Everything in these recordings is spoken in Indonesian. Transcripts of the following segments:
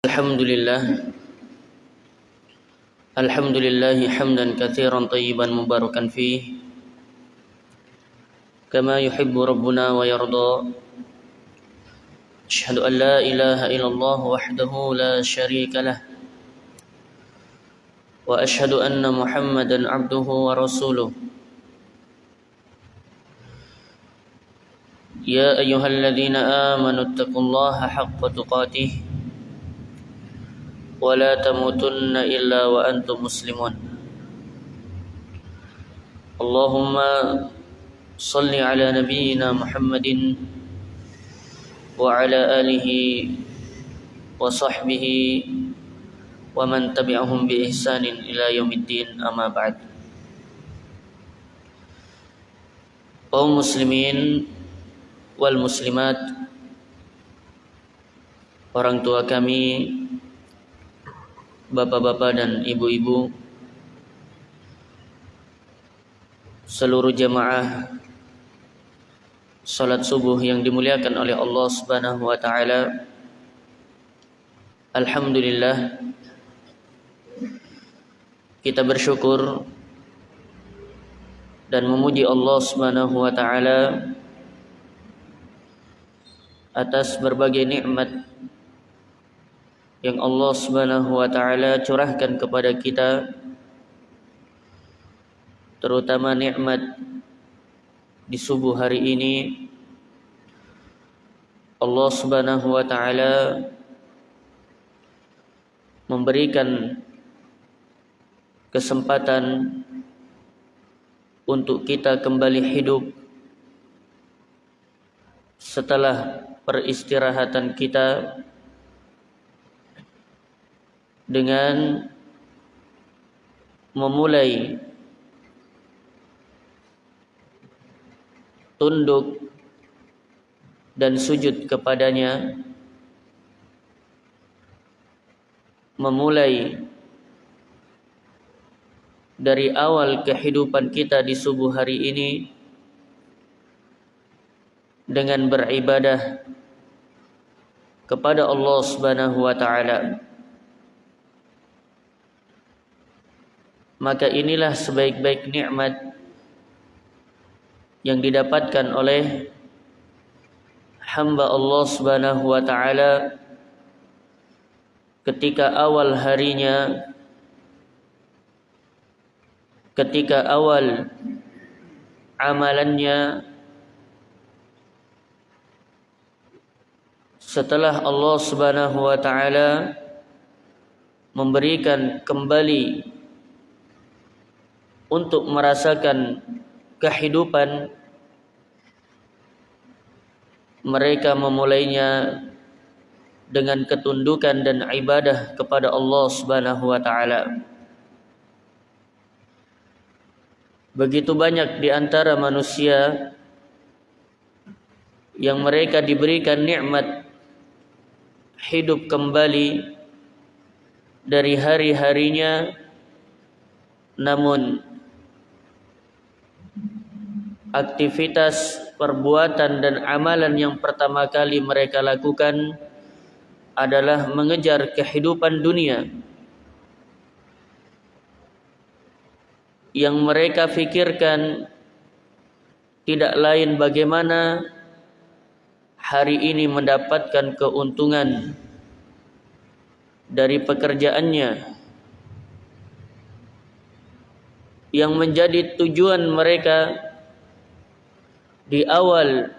الحمد لله. الحمد لله حمدا كثيرا طيبا مباركا فيه. كما يحب ربنا ويرضى. أشهد أن لا إله إلا الله وحده لا شريك له. وأشهد أن محمدا عبده ورسوله. يا أيها الذين آمنوا اتقوا الله حق تقاته. ولا تموتن إلا وأنتم مسلمون اللهم صل على نبينا محمد وعلى آله وصحبه ومن تبعهم بإحسان إلى يوم الدين أما بعد kaum muslimin wal muslimat orang tua kami bapak-bapak dan ibu-ibu seluruh jemaah salat subuh yang dimuliakan oleh Allah Subhanahu wa taala. Alhamdulillah kita bersyukur dan memuji Allah Subhanahu wa taala atas berbagai nikmat yang Allah Subhanahu wa taala curahkan kepada kita terutama nikmat di subuh hari ini. Allah Subhanahu wa taala memberikan kesempatan untuk kita kembali hidup setelah peristirahatan kita dengan memulai tunduk dan sujud kepadanya memulai dari awal kehidupan kita di subuh hari ini dengan beribadah kepada Allah Subhanahu wa taala maka inilah sebaik-baik nikmat yang didapatkan oleh hamba Allah Subhanahu wa taala ketika awal harinya ketika awal amalannya. Setelah Allah Subhanahu wa taala memberikan kembali untuk merasakan kehidupan mereka memulainya dengan ketundukan dan ibadah kepada Allah Subhanahu wa taala. Begitu banyak di antara manusia yang mereka diberikan nikmat hidup kembali dari hari-harinya namun aktivitas perbuatan dan amalan yang pertama kali mereka lakukan adalah mengejar kehidupan dunia. Yang mereka fikirkan tidak lain bagaimana hari ini mendapatkan keuntungan dari pekerjaannya. Yang menjadi tujuan mereka di awal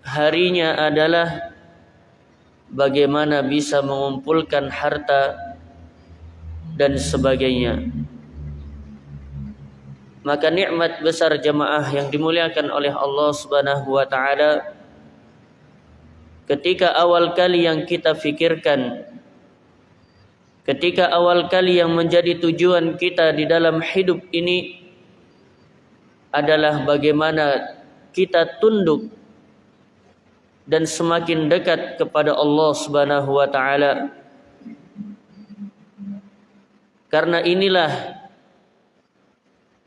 harinya adalah bagaimana bisa mengumpulkan harta dan sebagainya. Maka nikmat besar jemaah yang dimuliakan oleh Allah Subhanahu wa taala ketika awal kali yang kita fikirkan ketika awal kali yang menjadi tujuan kita di dalam hidup ini adalah bagaimana kita tunduk dan semakin dekat kepada Allah Subhanahu wa taala. Karena inilah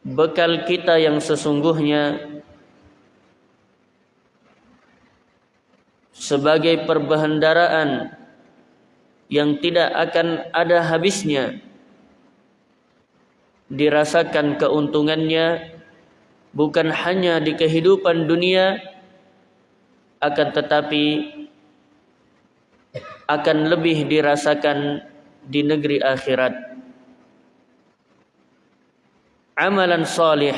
bekal kita yang sesungguhnya sebagai perbendaharaan yang tidak akan ada habisnya dirasakan keuntungannya bukan hanya di kehidupan dunia akan tetapi akan lebih dirasakan di negeri akhirat. Amalan salih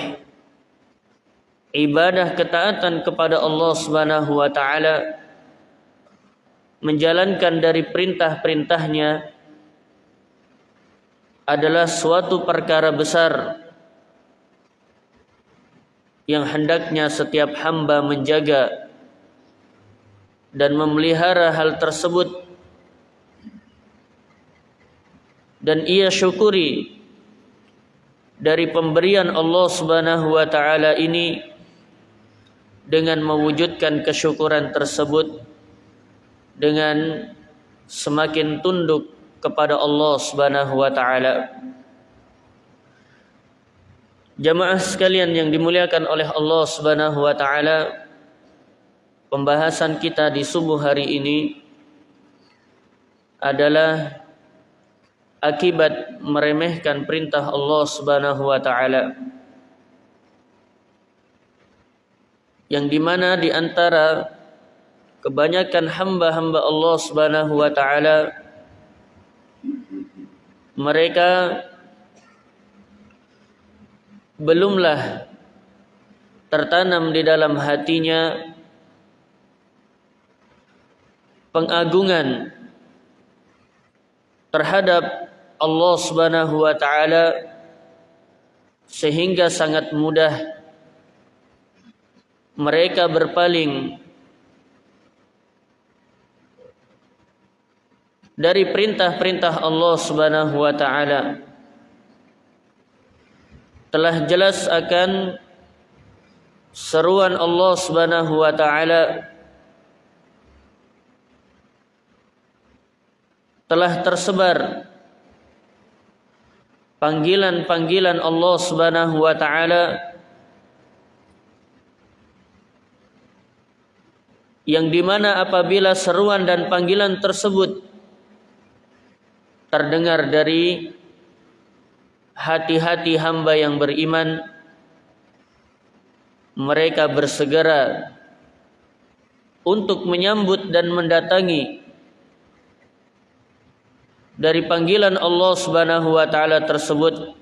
ibadah ketaatan kepada Allah Subhanahu wa taala menjalankan dari perintah-perintahnya adalah suatu perkara besar yang hendaknya setiap hamba menjaga dan memelihara hal tersebut dan ia syukuri dari pemberian Allah Subhanahu wa taala ini dengan mewujudkan kesyukuran tersebut dengan semakin tunduk kepada Allah Subhanahu wa taala. Jamaah sekalian yang dimuliakan oleh Allah Subhanahu wa taala, pembahasan kita di subuh hari ini adalah akibat meremehkan perintah Allah Subhanahu wa taala. Yang di mana di antara kebanyakan hamba-hamba Allah Subhanahu wa taala mereka belumlah tertanam di dalam hatinya pengagungan terhadap Allah Subhanahu wa taala sehingga sangat mudah mereka berpaling dari perintah-perintah Allah Subhanahu wa taala telah jelas akan seruan Allah Subhanahu wa taala. Telah tersebar panggilan-panggilan Allah Subhanahu wa taala yang di mana apabila seruan dan panggilan tersebut terdengar dari hati-hati hamba yang beriman mereka bersegera untuk menyambut dan mendatangi dari panggilan Allah Subhanahu wa taala tersebut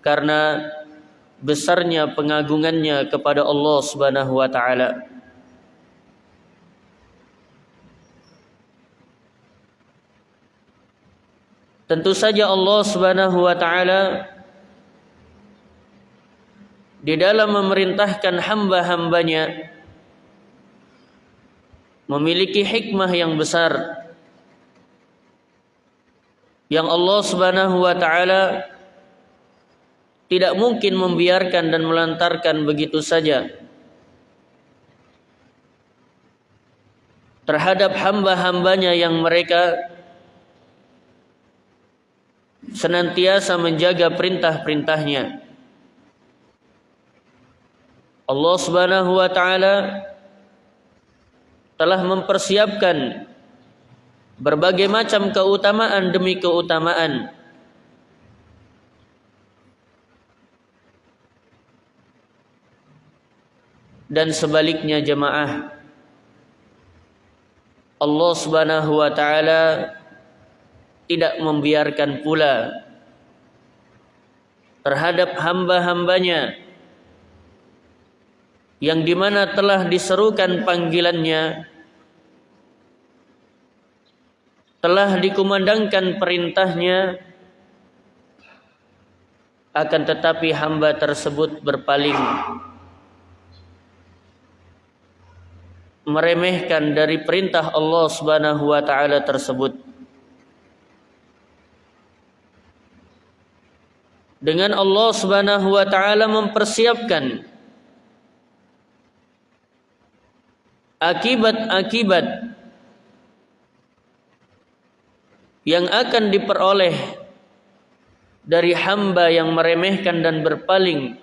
karena besarnya pengagungannya kepada Allah Subhanahu wa taala. Tentu saja Allah Subhanahu wa taala di dalam memerintahkan hamba-hambanya memiliki hikmah yang besar yang Allah Subhanahu wa taala tidak mungkin membiarkan dan melantarkan begitu saja terhadap hamba-hambanya yang mereka senantiasa menjaga perintah-perintahnya. Allah Subhanahu wa taala telah mempersiapkan berbagai macam keutamaan demi keutamaan. Dan sebaliknya jemaah Allah Subhanahu wa taala tidak membiarkan pula terhadap hamba-hambanya yang di mana telah diserukan panggilannya telah dikumandangkan perintahnya akan tetapi hamba tersebut berpaling. Meremehkan dari perintah Allah Subhanahu wa taala tersebut. Dengan Allah Subhanahu wa taala mempersiapkan akibat-akibat yang akan diperoleh dari hamba yang meremehkan dan berpaling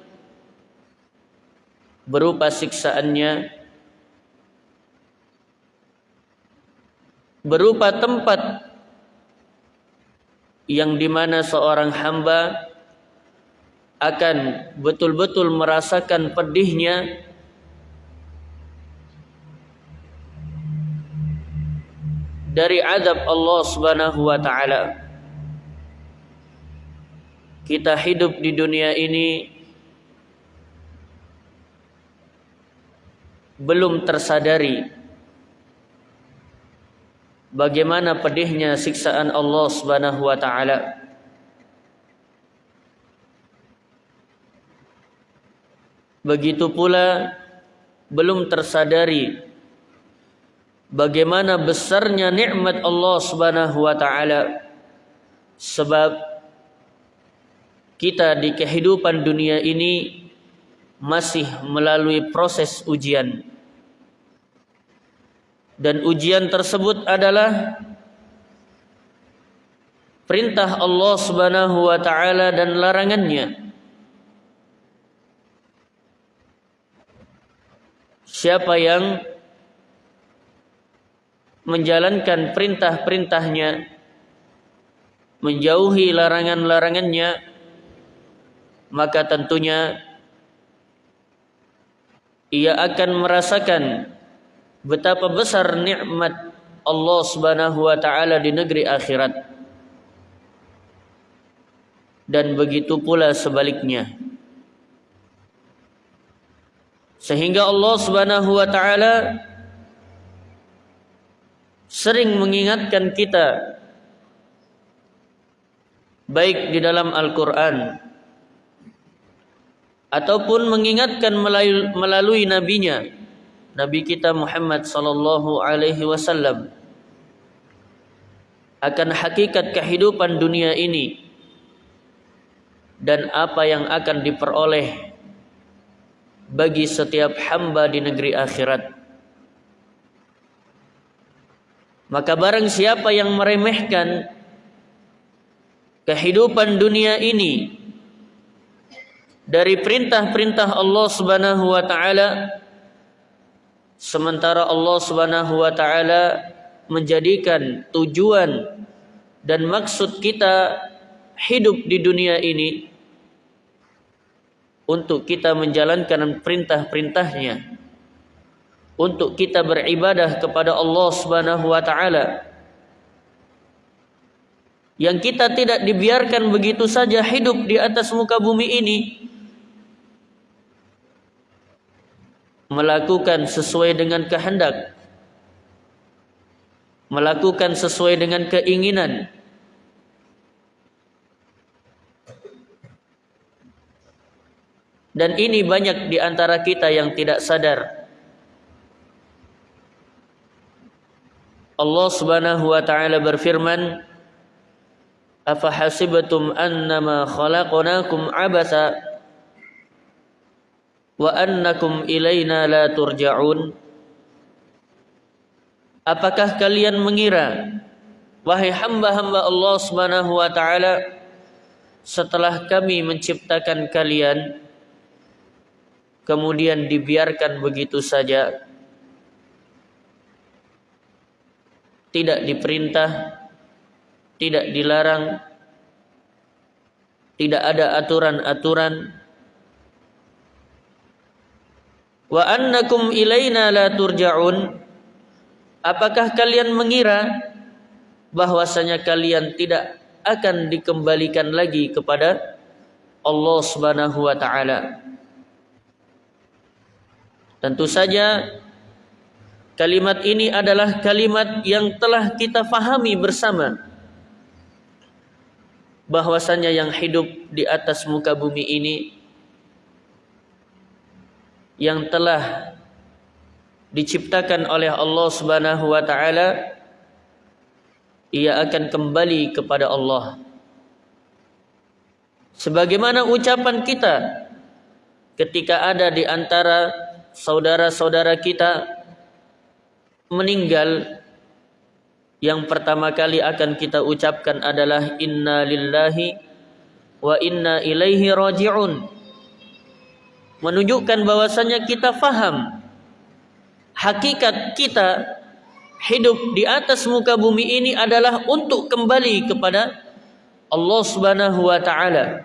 berupa siksaannya berupa tempat yang di mana seorang hamba akan betul-betul merasakan pedihnya dari adab Allah Subhanahu wa taala. Kita hidup di dunia ini belum tersadari bagaimana pedihnya siksaan Allah Subhanahu wa taala. Begitu pula belum tersadari bagaimana besarnya nikmat Allah Subhanahu wa taala? Sebab kita di kehidupan dunia ini masih melalui proses ujian. Dan ujian tersebut adalah perintah Allah Subhanahu wa taala dan larangannya. Siapa yang menjalankan perintah-perintahnya menjauhi larangan-larangannya maka tentunya ia akan merasakan betapa besar nikmat Allah Subhanahu wa taala di negeri akhirat. Dan begitu pula sebaliknya. Sehingga Allah Subhanahu wa taala sering mengingatkan kita baik di dalam Al-Qur'an ataupun mengingatkan melalui, nabinya nabi kita Muhammad sallallahu alaihi wasallam akan hakikat kehidupan dunia ini dan apa yang akan diperoleh bagi setiap hamba di negeri akhirat Maka barang siapa yang meremehkan kehidupan dunia ini dari perintah-perintah Allah Subhanahu wa taala sementara Allah Subhanahu wa taala menjadikan tujuan dan maksud kita hidup di dunia ini untuk kita menjalankan perintah-perintahnya untuk kita beribadah kepada Allah Subhanahu wa taala. Yang kita tidak dibiarkan begitu saja hidup di atas muka bumi ini melakukan sesuai dengan kehendak melakukan sesuai dengan keinginan dan ini banyak di antara kita yang tidak sadar Allah Subhanahu wa taala berfirman Afa hasibatum annama khalaqnakum abasa wa annakum ilaina la turja'un? Apakah kalian mengira wahai hamba-hamba Allah Subhanahu wa taala setelah kami menciptakan kalian kemudian dibiarkan begitu saja tidak diperintah, tidak dilarang, tidak ada aturan-aturan. Wa annakum ilaina la turja'un. Apakah kalian mengira bahwasanya kalian tidak akan dikembalikan lagi kepada Allah Subhanahu wa taala? Tentu saja Kalimat ini adalah kalimat yang telah kita fahami bersama. Bahwasanya yang hidup di atas muka bumi ini yang telah diciptakan oleh Allah Subhanahu wa taala ia akan kembali kepada Allah. Sebagaimana ucapan kita ketika ada di antara saudara-saudara kita meninggal yang pertama kali akan kita ucapkan adalah inna lillahi wa inna ilaihi raji'un menunjukkan bahwasanya kita faham hakikat kita hidup di atas muka bumi ini adalah untuk kembali kepada Allah Subhanahu wa taala.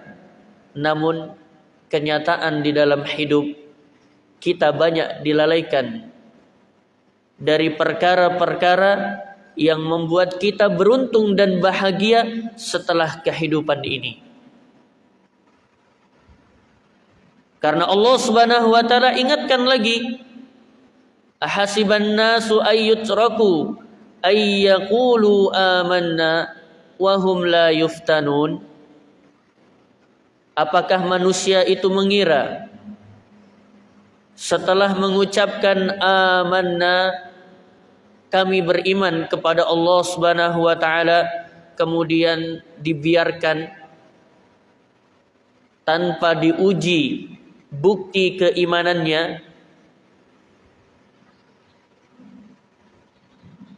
Namun kenyataan di dalam hidup kita banyak dilalaikan dari perkara-perkara yang membuat kita beruntung dan bahagia setelah kehidupan ini. Karena Allah Subhanahu wa taala ingatkan lagi ahasiban nasu ayyutraku ayyaqulu amanna wa hum la yuftanun Apakah manusia itu mengira setelah mengucapkan amanna kami beriman kepada Allah Subhanahu wa taala kemudian dibiarkan tanpa diuji bukti keimanannya.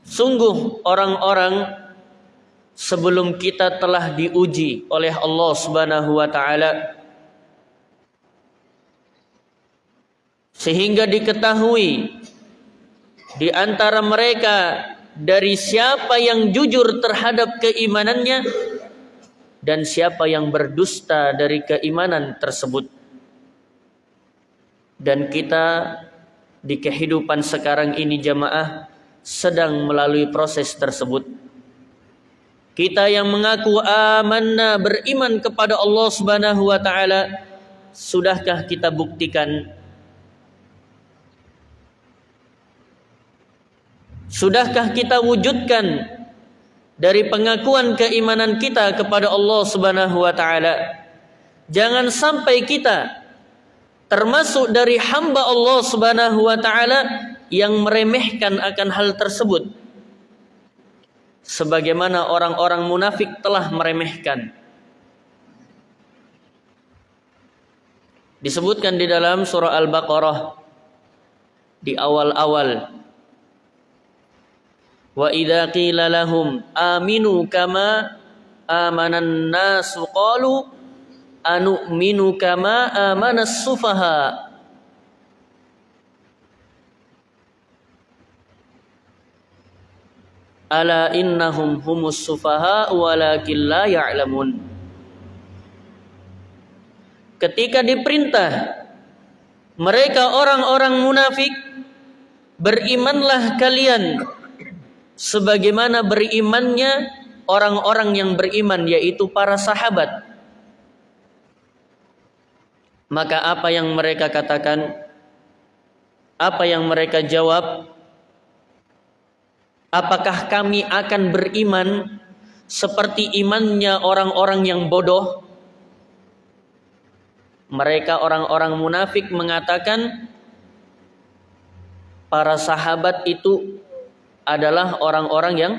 Sungguh orang-orang sebelum kita telah diuji oleh Allah Subhanahu wa taala. Sehingga diketahui di antara mereka dari siapa yang jujur terhadap keimanannya dan siapa yang berdusta dari keimanan tersebut. Dan kita di kehidupan sekarang ini jamaah sedang melalui proses tersebut. Kita yang mengaku amanna beriman kepada Allah Subhanahu wa taala sudahkah kita buktikan Sudahkah kita wujudkan dari pengakuan keimanan kita kepada Allah Subhanahu wa taala? Jangan sampai kita termasuk dari hamba Allah Subhanahu wa taala yang meremehkan akan hal tersebut. Sebagaimana orang-orang munafik telah meremehkan. Disebutkan di dalam surah Al-Baqarah di awal-awal Wa idza qila lahum aminu kama amanan nasu qalu anu'minu kama amanas sufaha. Ala innahum humus sufaha walakin la ya'lamun. Ketika diperintah mereka orang-orang munafik berimanlah kalian sebagaimana berimannya orang-orang yang beriman yaitu para sahabat. Maka apa yang mereka katakan? Apa yang mereka jawab? Apakah kami akan beriman seperti imannya orang-orang yang bodoh? Mereka orang-orang munafik mengatakan para sahabat itu adalah orang-orang yang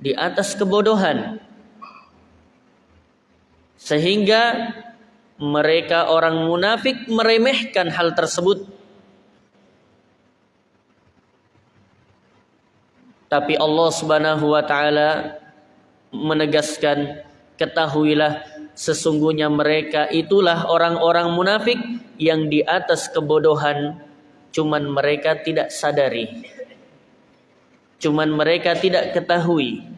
di atas kebodohan. Sehingga mereka orang munafik meremehkan hal tersebut Tapi Allah Subhanahu wa taala menegaskan ketahuilah sesungguhnya mereka itulah orang-orang munafik yang di atas kebodohan cuman mereka tidak sadari. Cuman mereka tidak ketahui.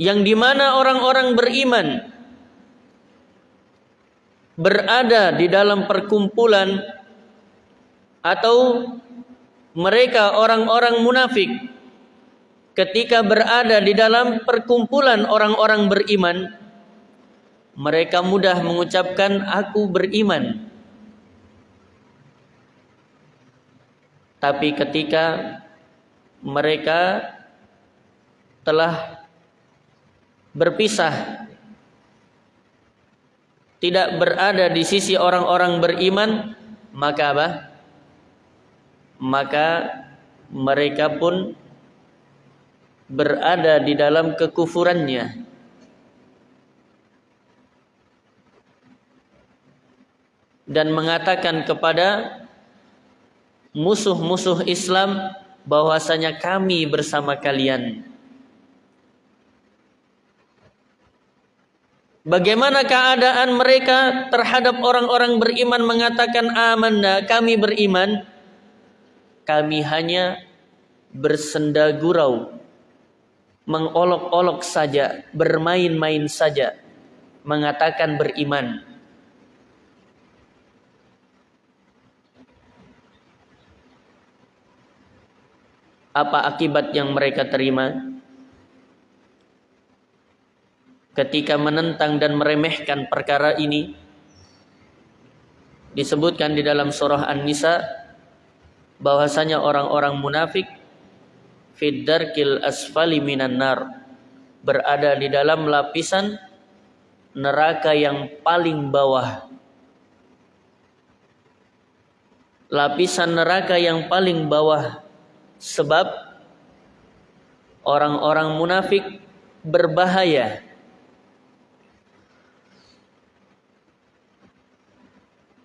yang di mana orang-orang beriman berada di dalam perkumpulan atau mereka orang-orang munafik ketika berada di dalam perkumpulan orang-orang beriman mereka mudah mengucapkan aku beriman. Tapi ketika mereka telah berpisah tidak berada di sisi orang-orang beriman maka apa? Maka mereka pun berada di dalam kekufurannya. Dan mengatakan kepada musuh-musuh Islam bahwasanya kami bersama kalian. Bagaimana keadaan mereka terhadap orang-orang beriman mengatakan amanna, kami beriman. Kami hanya bersenda gurau, mengolok-olok saja, bermain-main saja, mengatakan beriman. Apa akibat yang mereka terima? ketika menentang dan meremehkan perkara ini disebutkan di dalam surah An-Nisa bahwasanya orang-orang munafik fiddarkil asfali minan nar. Berada di dalam lapisan neraka yang paling bawah. Lapisan neraka yang paling bawah. Sebab orang-orang munafik berbahaya.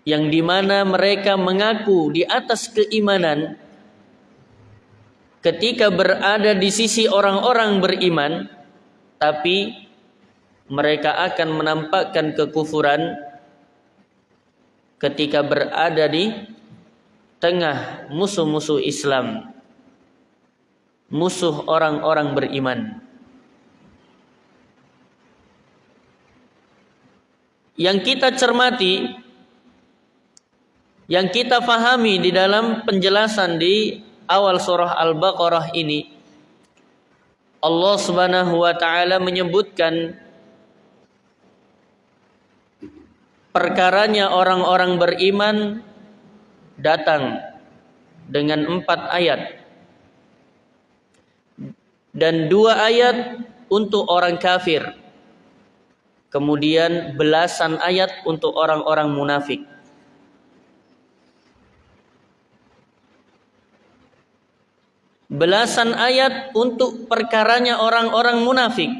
Yang di mana mereka mengaku di atas keimanan ketika berada di sisi orang-orang beriman tapi mereka akan menampakkan kekufuran ketika berada di tengah musuh-musuh Islam musuh orang-orang beriman. Yang kita cermati yang kita fahami di dalam penjelasan di awal surah Al-Baqarah ini Allah Subhanahu wa taala menyebutkan perkaranya orang-orang beriman datang dengan empat ayat. Dan dua ayat untuk orang kafir. Kemudian belasan ayat untuk orang-orang munafik belasan ayat untuk perkaranya orang-orang munafik.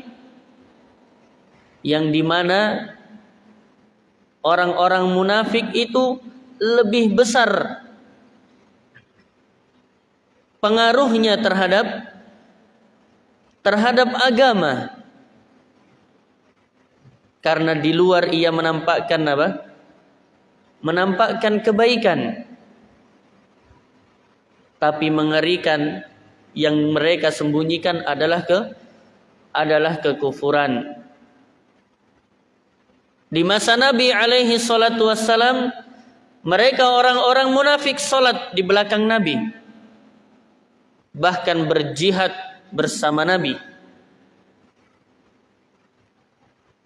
Yang di mana orang-orang munafik itu lebih besar pengaruhnya terhadap terhadap agama. Karena di luar ia menampakkan apa? Menampakkan kebaikan. Tapi mengerikan yang mereka sembunyikan adalah ke adalah kekufuran. Di masa Nabi alaihi salatu wassalam mereka orang-orang munafik salat di belakang Nabi. Bahkan berjihad bersama Nabi.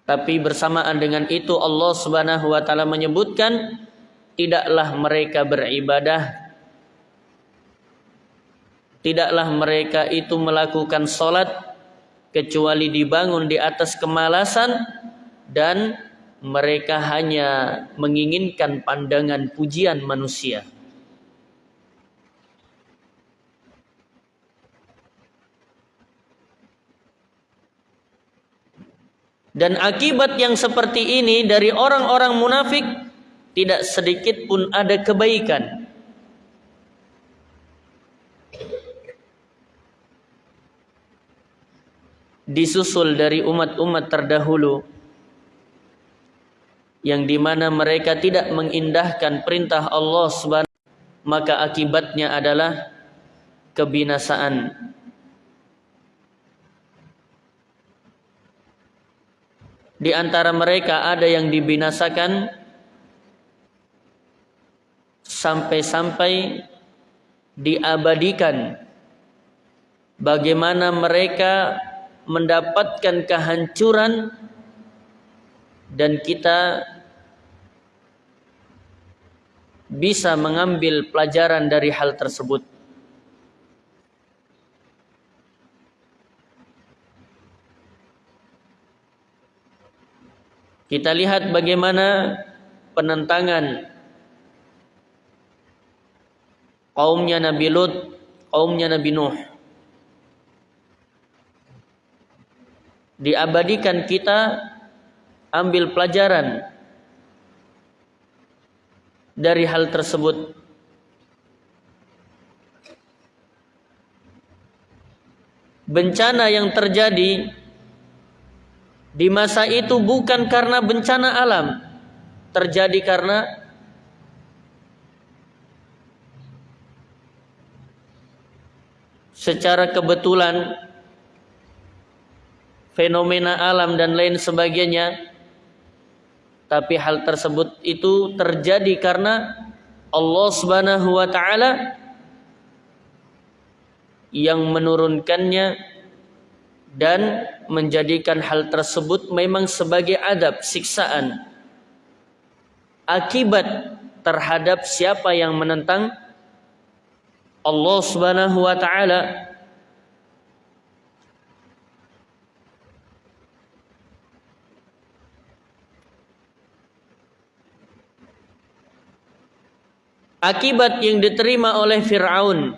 Tapi bersamaan dengan itu Allah Subhanahu wa taala menyebutkan tidaklah mereka beribadah tidaklah mereka itu melakukan solat kecuali dibangun di atas kemalasan dan mereka hanya menginginkan pandangan pujian manusia. Dan akibat yang seperti ini dari orang-orang munafik tidak sedikit pun ada kebaikan disusul dari umat-umat terdahulu yang di mana mereka tidak mengindahkan perintah Allah Subhanahu maka akibatnya adalah kebinasaan. Di antara mereka ada yang dibinasakan sampai-sampai diabadikan. Bagaimana mereka mendapatkan kehancuran dan kita bisa mengambil pelajaran dari hal tersebut. Kita lihat bagaimana penentangan kaumnya Nabi Lut, kaumnya Nabi Nuh. Diabadikan kita ambil pelajaran dari hal tersebut. Bencana yang terjadi di masa itu bukan karena bencana alam, terjadi karena secara kebetulan fenomena alam dan lain sebagainya tapi hal tersebut itu terjadi karena Allah Subhanahu wa taala yang menurunkannya dan menjadikan hal tersebut memang sebagai adab siksaan akibat terhadap siapa yang menentang Allah Subhanahu wa taala akibat yang diterima oleh Firaun.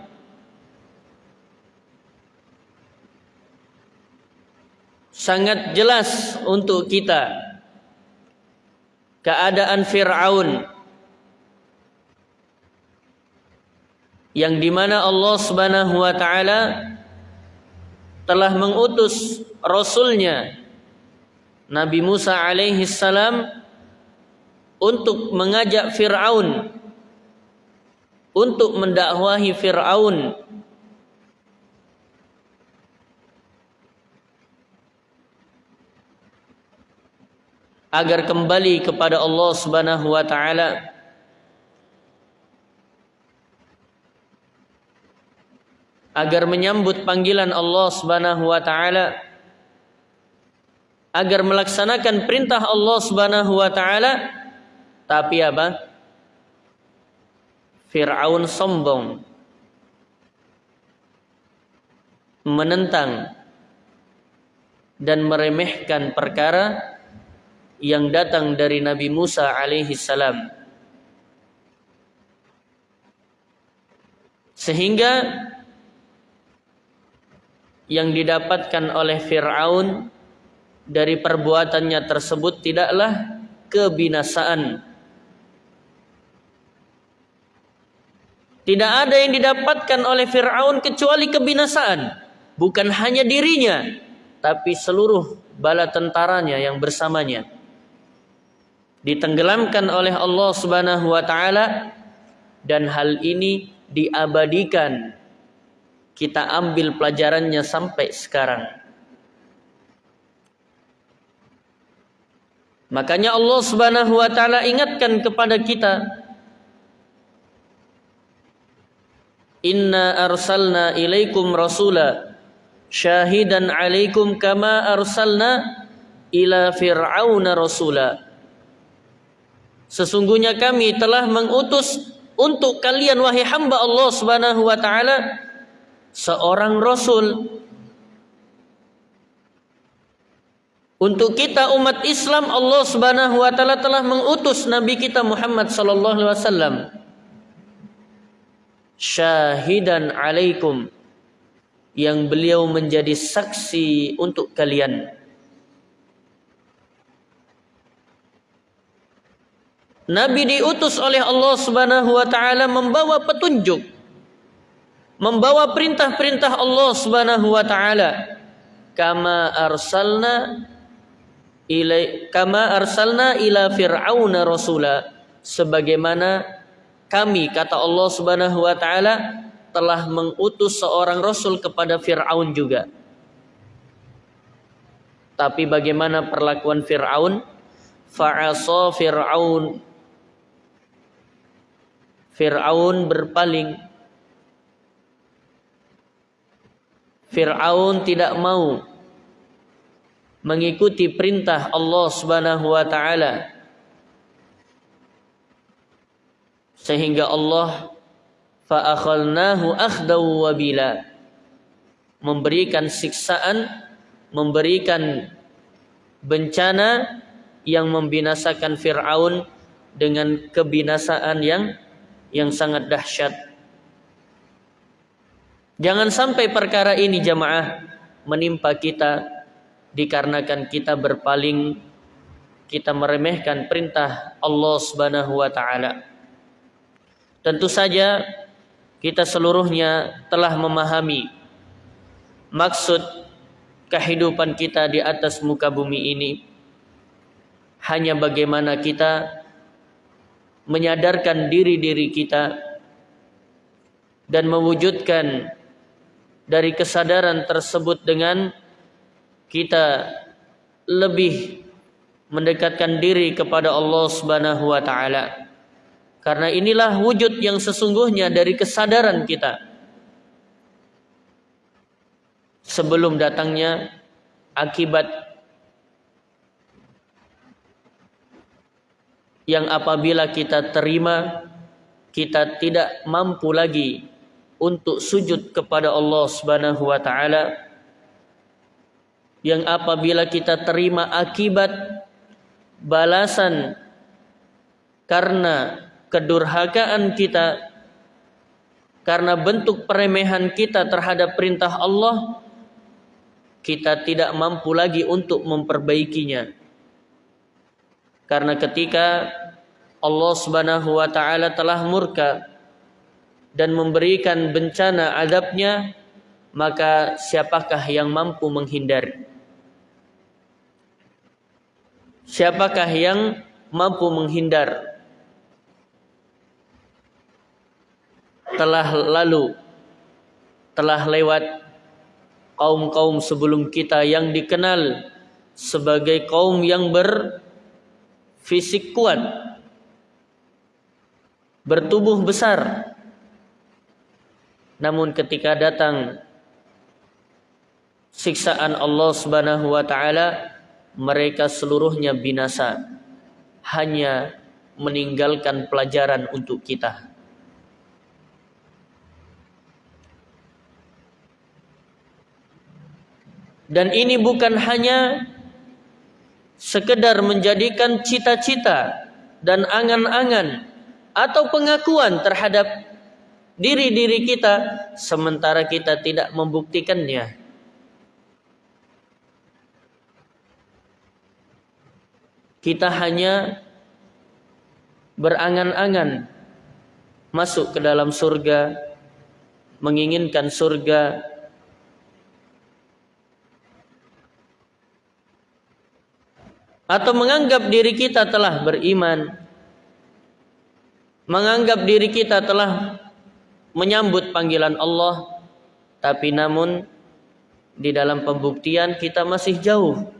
Sangat jelas untuk kita. Keadaan Fir'aun. Yang di mana Allah Subhanahu wa taala telah mengutus rasulnya Nabi Musa alaihi salam untuk mengajak Fir'aun untuk mendakwahi Fir'aun. Agar kembali kepada Allah Subhanahu wa taala. Agar menyambut panggilan Allah Subhanahu wa taala. Agar melaksanakan perintah Allah Subhanahu wa taala. Tapi apa Fir'aun sombong menentang dan meremehkan perkara yang datang dari Nabi Musa alaihi salam. Sehingga yang didapatkan oleh Fir'aun dari perbuatannya tersebut tidaklah kebinasaan. Tidak ada yang didapatkan oleh Fir'aun kecuali kebinasaan. Bukan hanya dirinya, tapi seluruh bala tentaranya yang bersamanya. Ditenggelamkan oleh Allah Subhanahu wa taala dan hal ini diabadikan. Kita ambil pelajarannya sampai sekarang. Makanya Allah Subhanahu wa taala ingatkan kepada kita Inna arsalna ilaikum rasula. Syahidan alaikum kama arsalna ila fir'auna rasula. Sesungguhnya kami telah mengutus untuk kalian wahai hamba Allah Subhanahu wa taala seorang rasul. Untuk kita umat Islam Allah Subhanahu wa taala telah mengutus nabi kita Muhammad sallallahu alaihi wasallam syahidan alaikum. Yang beliau menjadi saksi untuk kalian. Nabi diutus oleh Allah Subhanahu wa taala membawa petunjuk. Membawa perintah-perintah Allah Subhanahu wa taala. Kama arsalna ila kama arsalna ila fir'auna rasula. Sebagaimana kami kata Allah Subhanahu wa taala telah mengutus seorang rasul kepada Firaun juga tapi bagaimana perlakuan Firaun fa'asa Firaun Fir'aun berpaling. Fir'aun tidak mau mengikuti perintah Allah Subhanahu wa taala. Sehingga Allah fa'akhalnahu akhdaw wabila memberikan siksaan, memberikan bencana yang membinasakan Fir'aun dengan kebinasaan yang yang sangat dahsyat. Jangan sampai perkara ini jamaah menimpa kita dikarenakan kita berpaling kita meremehkan perintah Allah Subhanahu wa taala. Tentu saja kita seluruhnya telah memahami maksud kehidupan kita di atas muka bumi ini hanya bagaimana kita menyadarkan diri-diri kita dan mewujudkan dari kesadaran tersebut dengan kita lebih mendekatkan diri kepada Allah Subhanahu wa taala. Karena inilah wujud yang sesungguhnya dari kesadaran kita. Sebelum datangnya akibat yang apabila kita terima kita tidak mampu lagi untuk sujud kepada Allah Subhanahu wa taala yang apabila kita terima akibat balasan karena kedurhakaan kita karena bentuk peremehan kita terhadap perintah Allah kita tidak mampu lagi untuk memperbaikinya karena ketika Allah Subhanahu wa taala telah murka dan memberikan bencana adabnya maka siapakah yang mampu menghindar Siapakah yang mampu menghindar? Telah lalu, telah lewat kaum-kaum sebelum kita yang dikenal sebagai kaum yang berfisik kuat, bertubuh besar. Namun ketika datang siksaan Allah Subhanahu wa taala mereka seluruhnya binasa hanya meninggalkan pelajaran untuk kita dan ini bukan hanya sekedar menjadikan cita-cita dan angan-angan atau pengakuan terhadap diri-diri kita sementara kita tidak membuktikannya. Kita hanya berangan-angan masuk ke dalam surga, menginginkan surga, atau menganggap diri kita telah beriman, menganggap diri kita telah menyambut panggilan Allah, tapi namun di dalam pembuktian kita masih jauh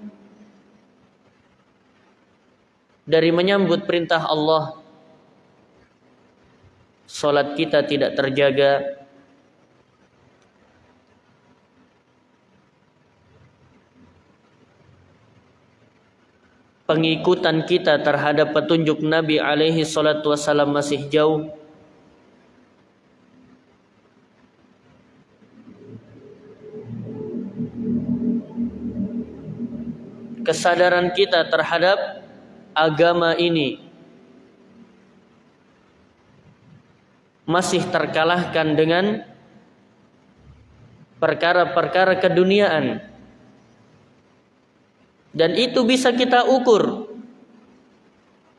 dari menyambut perintah Allah. Salat kita tidak terjaga Pengikutan kita terhadap petunjuk Nabi alaihi salatu wasallam masih jauh. Kesadaran kita terhadap agama ini masih terkalahkan dengan perkara-perkara keduniaan dan itu bisa kita ukur.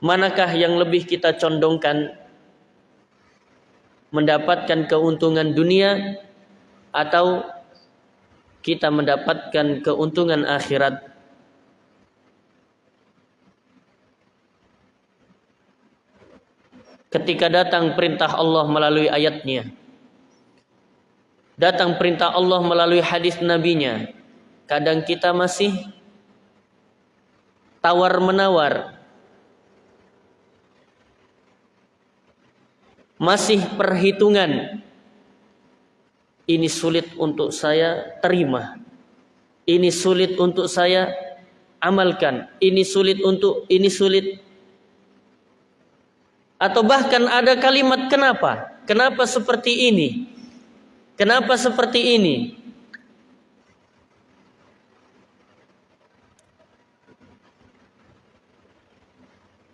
Manakah yang lebih kita condongkan mendapatkan keuntungan dunia atau kita mendapatkan keuntungan akhirat? Ketika datang perintah Allah melalui ayatnya. Datang perintah Allah melalui hadis nabinya. Kadang kita masih tawar menawar masih perhitungan ini sulit untuk saya terima ini sulit untuk saya amalkan ini sulit untuk ini sulit atau bahkan ada kalimat kenapa? Kenapa seperti ini? Kenapa seperti ini?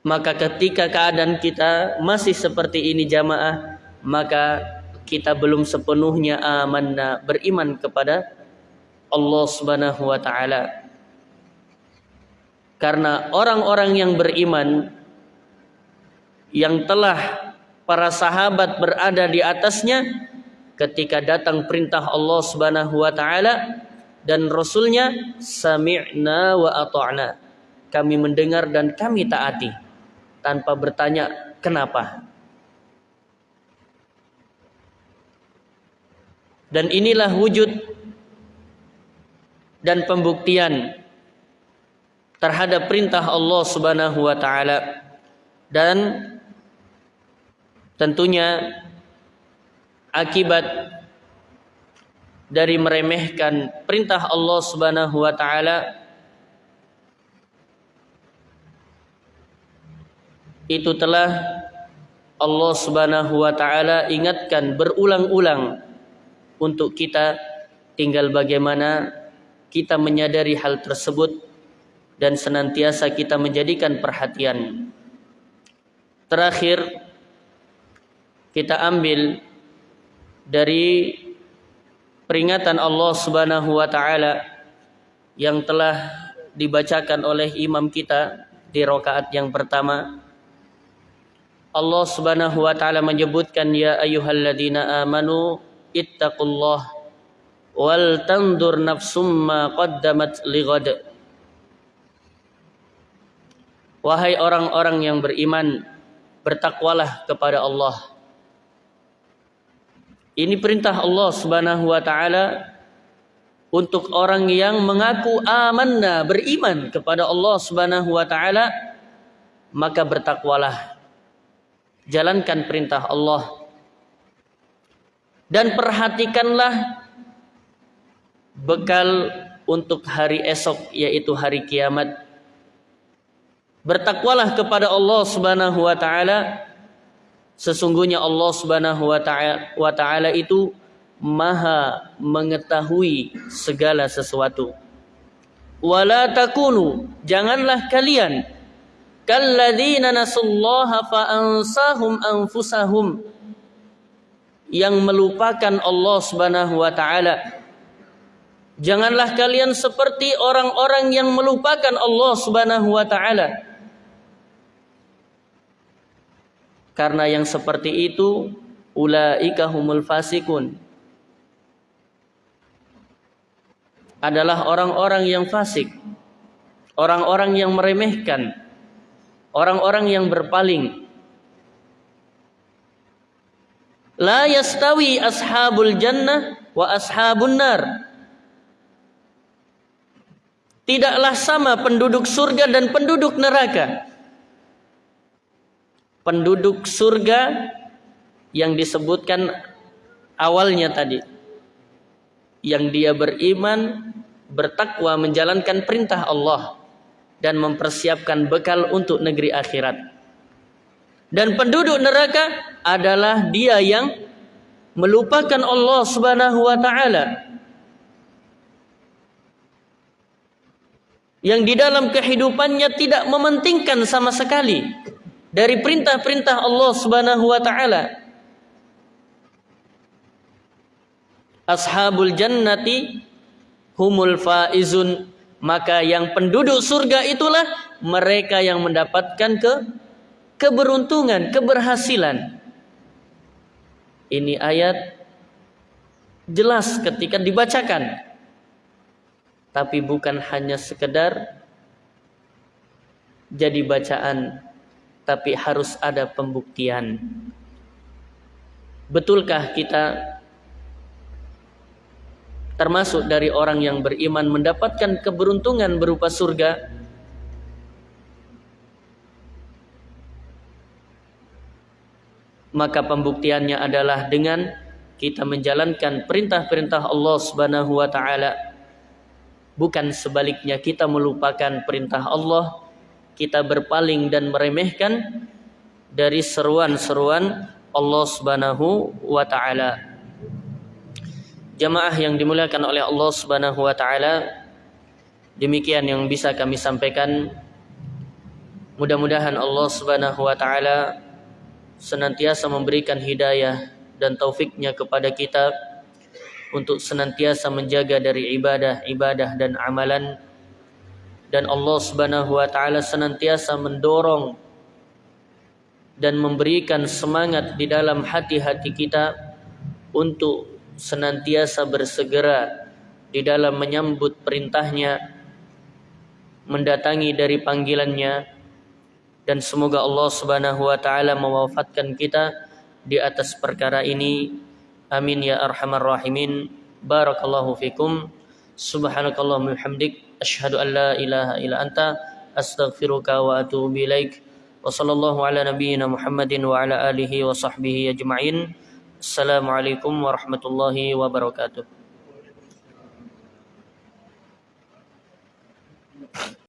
Maka ketika keadaan kita masih seperti ini jamaah, maka kita belum sepenuhnya amanah beriman kepada Allah Subhanahu wa taala. Karena orang-orang yang beriman yang telah para sahabat berada di atasnya ketika datang perintah Allah Subhanahu wa taala dan Rasulnya sami'na wa ata'na kami mendengar dan kami taati tanpa bertanya kenapa? Dan inilah wujud dan pembuktian terhadap perintah Allah Subhanahu wa taala. Dan tentunya akibat dari meremehkan perintah Allah Subhanahu wa taala itu telah Allah Subhanahu wa taala ingatkan berulang-ulang untuk kita tinggal bagaimana kita menyadari hal tersebut dan senantiasa kita menjadikan perhatian. Terakhir kita ambil dari peringatan Allah Subhanahu wa taala yang telah dibacakan oleh imam kita di rakaat yang pertama Allah Subhanahu wa taala menyebutkan ya ayyuhalladzina amanu ittaqullah wal tandur nafsum ma qaddamat lighad Wahai orang-orang yang beriman bertakwalah kepada Allah ini perintah Allah Subhanahu wa taala untuk orang yang mengaku amanna, beriman kepada Allah Subhanahu wa taala, maka bertakwalah. Jalankan perintah Allah. Dan perhatikanlah bekal untuk hari esok yaitu hari kiamat. Bertakwalah kepada Allah Subhanahu wa taala Sesungguhnya Allah Subhanahu wa taala itu Maha mengetahui segala sesuatu. Wala takunu, janganlah kalian kalladzina nasullaha fa ansahum anfusahum yang melupakan Allah Subhanahu wa taala. Janganlah kalian seperti orang-orang yang melupakan Allah Subhanahu wa taala Karena yang seperti itu ulaika humul fasikun. Adalah orang-orang yang fasik. Orang-orang yang meremehkan. Orang-orang yang berpaling. La yastawi ashabul jannah wa ashabun nar. Tidaklah sama penduduk surga dan penduduk neraka penduduk surga yang disebutkan awalnya tadi yang dia beriman bertakwa menjalankan perintah Allah dan mempersiapkan bekal untuk negeri akhirat. Dan penduduk neraka adalah dia yang melupakan Allah Subhanahu wa taala. Yang di dalam kehidupannya tidak mementingkan sama sekali dari perintah-perintah Allah Subhanahu wa taala. Ashabul jannati humul faizun maka yang penduduk surga itulah mereka yang mendapatkan ke keberuntungan, keberhasilan. Ini ayat jelas ketika dibacakan. Tapi bukan hanya sekedar jadi bacaan tapi harus ada pembuktian. Betulkah kita termasuk dari orang yang beriman mendapatkan keberuntungan berupa surga? Maka pembuktiannya adalah dengan kita menjalankan perintah-perintah Allah Subhanahu wa taala. Bukan sebaliknya kita melupakan perintah Allah kita berpaling dan meremehkan dari seruan-seruan Allah Subhanahu wa taala. Jamaah yang dimuliakan oleh Allah Subhanahu wa taala, demikian yang bisa kami sampaikan. Mudah-mudahan Allah Subhanahu wa taala senantiasa memberikan hidayah dan taufiknya kepada kita untuk senantiasa menjaga dari ibadah-ibadah dan amalan dan Allah Subhanahu wa taala senantiasa mendorong dan memberikan semangat di dalam hati-hati kita untuk senantiasa bersegera di dalam menyambut perintahnya, mendatangi dari panggilannya, dan semoga Allah Subhanahu wa taala mewafatkan kita di atas perkara ini. Amin ya arhamar rahimin. Barakallahu fikum. Subhanakallahumma hamdik asyhadu an la ilaha illa anta astaghfiruka wa atubu ilaik. Wa sallallahu ala nabiyyina Muhammadin wa ala alihi wa sahbihi ajma'in. Assalamualaikum warahmatullahi wabarakatuh.